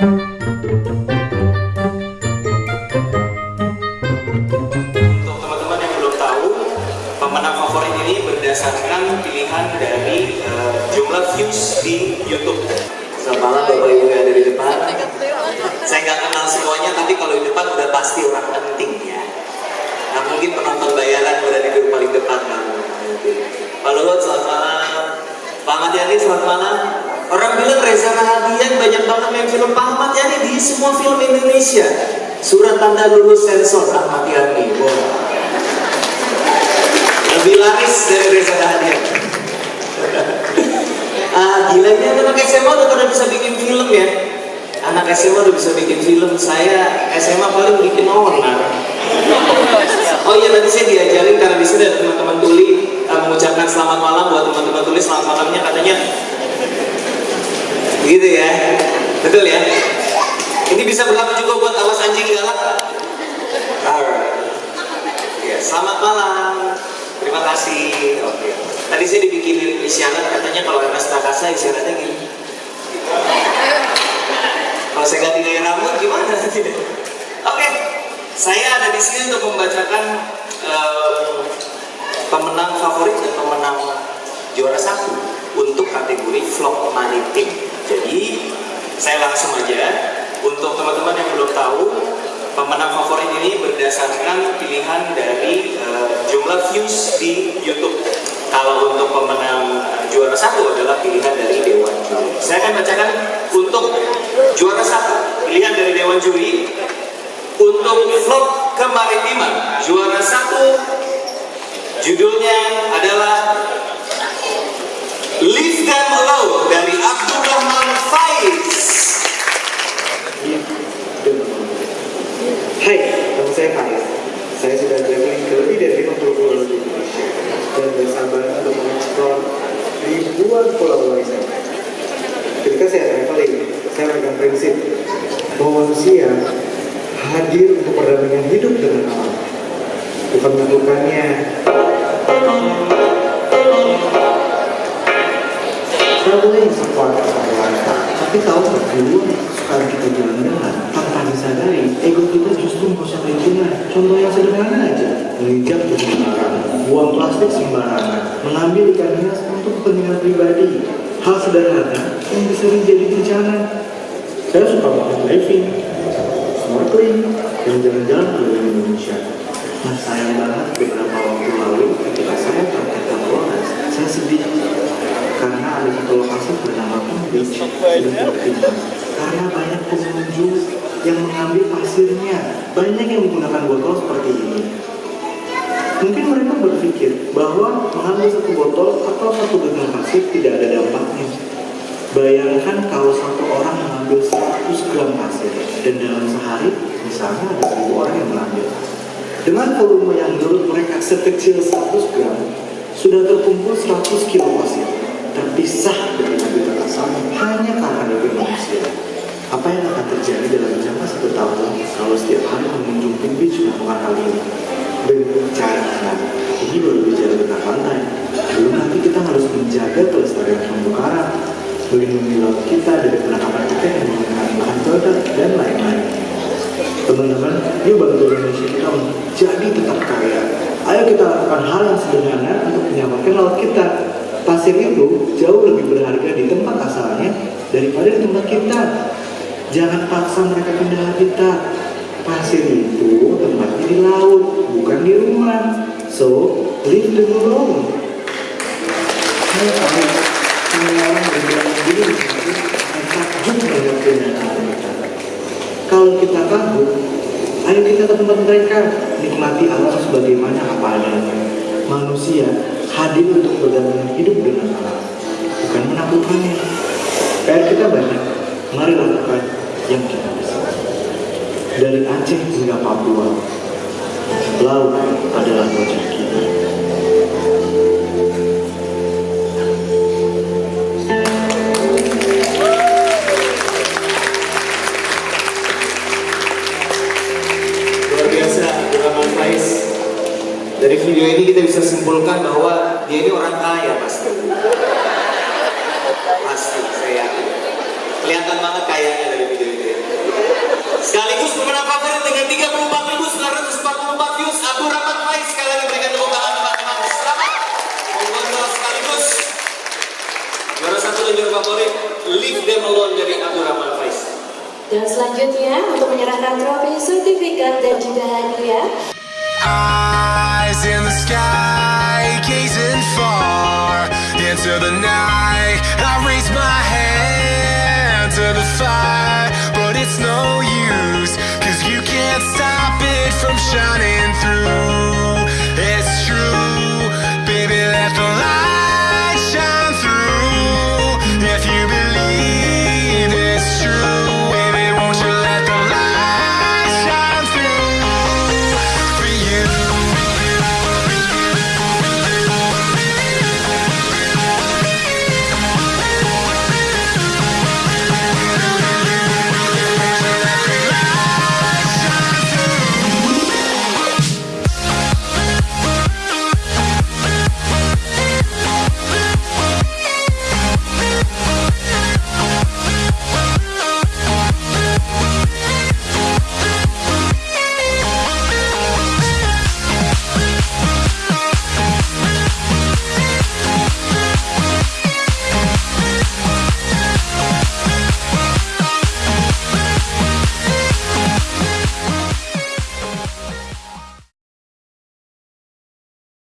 Untuk teman-teman yang belum tahu, pemenang favorit ini berdasarkan pilihan dari eh, jumlah views di YouTube. Selamat malam Bapak Ibu yang ada di depan. Saya nggak kenal semuanya, tapi kalau di depan udah pasti orang penting ya. Nah mungkin penonton bayaran berada di paling depan kan. Pak Luhut, selamat malam. Pak Ahmad Yani, selamat malam. Orang bilang Reza Rahadian banyak banget main film Pak Ahmad Yani di semua film Indonesia. Surat tanda lulus sensor Ahmad Yani. Wow. Lebih laris dari Reza Rahadian. ah, gila ini anak SMA udah pada bisa bikin film ya. Anak SMA udah bisa bikin film. Saya SMA paling bikin onar. Oh iya tadi saya diajarin karena di sini ada teman-teman tuli uh, mengucapkan selamat malam buat teman-teman tuli selamat malamnya katanya gitu ya. Betul ya. Ini bisa berlaku juga buat awas anjing galak. Ya selamat malam. Terima kasih. Oke. Tadi saya dibikinin isyarat katanya kalau Ernest Prakasa isyaratnya gini. Kalau saya ganti gaya rambut gimana? Oke. Saya ada di sini untuk membacakan em, pemenang favorit dan pemenang juara satu untuk kategori vlog maritim. Jadi saya langsung aja untuk teman-teman yang belum tahu pemenang favorit ini berdasarkan pilihan dari eh, jumlah views di YouTube. Kalau untuk pemenang juara satu adalah pilihan dari Dewan Juri. Saya akan bacakan untuk juara satu pilihan dari Dewan Juri untuk vlog kemaritiman juara satu judulnya saya Faiz. Saya sudah traveling ke lebih dari 50 pulau di Indonesia dan bersabar untuk mengeksplor ribuan pulau wisata. Ketika saya traveling, saya memegang prinsip bahwa manusia hadir untuk perdamaian hidup dengan alam, bukan melakukannya traveling kata tapi tahu nggak sekarang kita jalan-jalan tanpa disadari ego kita justru merusak lingkungan contoh yang sederhana aja menginjak sembarangan buang plastik sembarangan mengambil ikan hias untuk kepentingan pribadi. Hal sederhana yang bisa menjadi bencana saya suka banget diving snorkeling dan jalan-jalan keliling Indonesia. Nah sayang banget beberapa waktu lalu ketika saya praktek ke saya sedih. Karena ada satu lokasi bernama Palm Beach karena banyak pengunjung yang mengambil pasirnya. Banyak yang menggunakan botol seperti ini. Mungkin mereka berpikir bahwa mengambil satu botol atau satu genggam pasir tidak ada dampaknya. Bayangkan kalau satu orang mengambil 100 gram pasir dan dalam sehari misalnya ada seribu orang yang mengambil. Dengan volume yang menurut mereka sekecil 100 gram sudah terkumpul 100 kilo pasir. Terpisah dari habitat asalnya hanya karena dari manusia. Apa yang akan terjadi dalam jangka satu tahun kalau setiap hari pengunjung Pink Beach melakukan hal ini? Bencana. Ini baru bicara tentang pantai. Belum nanti kita harus menjaga kelestarian terumbu karang, melindungi laut kita dari penangkapan ikan yang menggunakan bahan peledak dan lain-lain. Teman-teman, yuk bantu Indonesia kita menjadi tetap kaya. Ayo kita lakukan hal yang sederhana untuk menyelamatkan laut kita. Pasir itu jauh lebih berharga di tempat asalnya daripada di tempat kita. Jangan paksa mereka pindah habitat. Pasir itu tempatnya di laut, bukan di rumah. So, leave them alone. Saya tahu, begini, dan takjub kenyataan mereka. Kalau kita kagum, ayo kita ke tempat mereka, nikmati alam sebagaimana apa adanya. Manusia hadir untuk berdampingan hidup dengan alam, bukan menaklukkannya. PR kita banyak, mari lakukan yang kita bisa. Dari Aceh hingga Papua, laut adalah wajah kita. luar biasa Faiz dari video ini kita bisa simpulkan bahwa dia ini orang kaya pasti pasti saya yakin kelihatan banget kayanya dari video Sekaligus pemenang favorit dengan 34.944 views Abu Rahman Faiz sekali lagi berikan tepuk tangan teman-teman. Selamat. Mengontrol sekaligus juara satu dan juara favorit Leave Them Alone dari Abu Rahman Faiz. Dan selanjutnya untuk menyerahkan trofi, sertifikat dan juga hadiah Eyes in the sky, gazing far into the night.